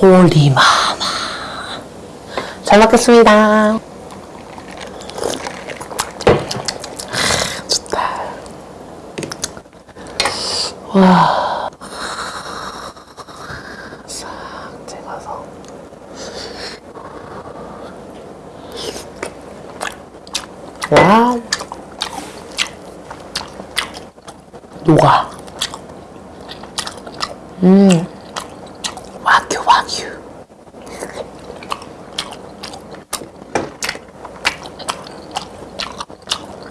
홀리마마. 잘 먹겠습니다. 좋다. 와. 녹아. 음. 와규, 와규.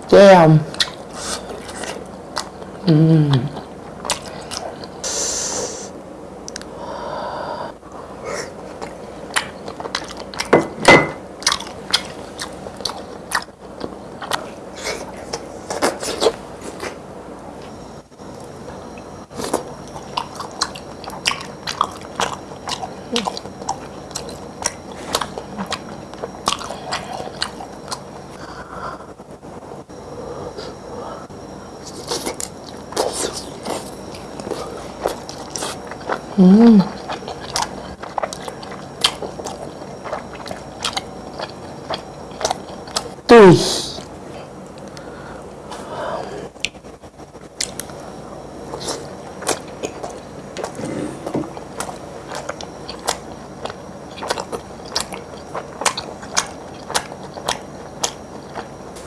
Damn. 음. 또이.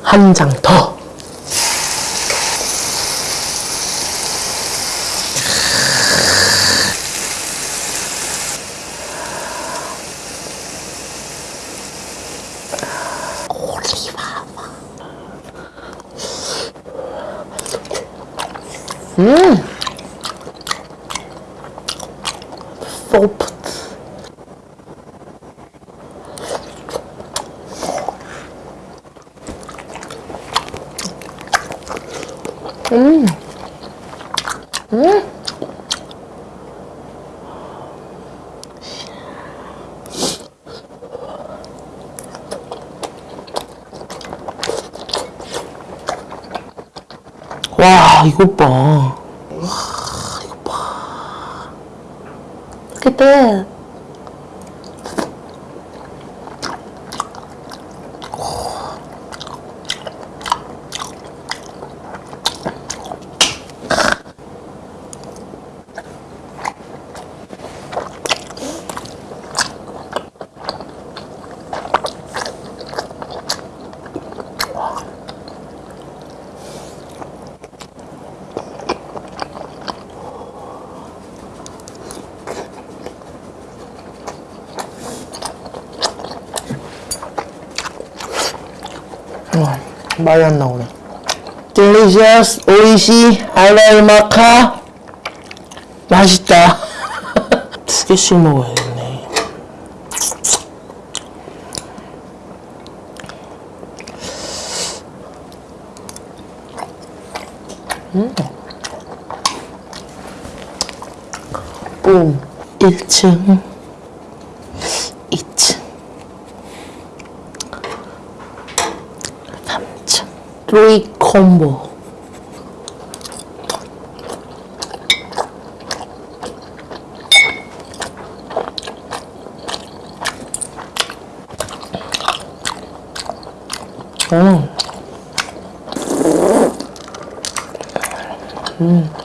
한장 더. 음. 소프트. 음. 음. 와, 이것 봐. 와, 이것 봐. 그때 와, 말이 안 나오네. delicious, 오이시, 알라이마카. 맛있다. 두 개씩 먹어야겠네. 음. 뿜. 1층, 2층. 3층. 3 콤보. 음. 음.